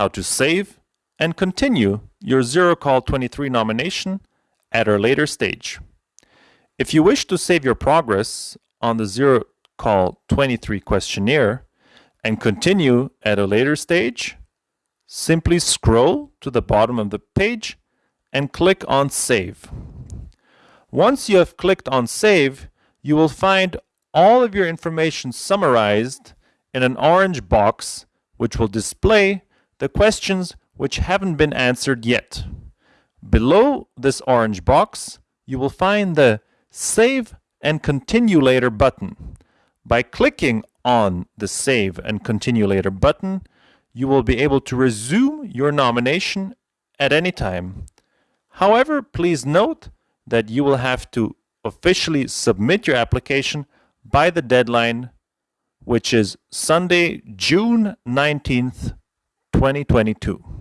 how to save and continue your ZeroCall 23 nomination at a later stage. If you wish to save your progress on the ZeroCall 23 questionnaire and continue at a later stage, simply scroll to the bottom of the page and click on Save. Once you have clicked on Save, you will find all of your information summarized in an orange box which will display the questions which haven't been answered yet. Below this orange box, you will find the Save and Continue Later button. By clicking on the Save and Continue Later button, you will be able to resume your nomination at any time. However, please note that you will have to officially submit your application by the deadline, which is Sunday, June 19th, 2022.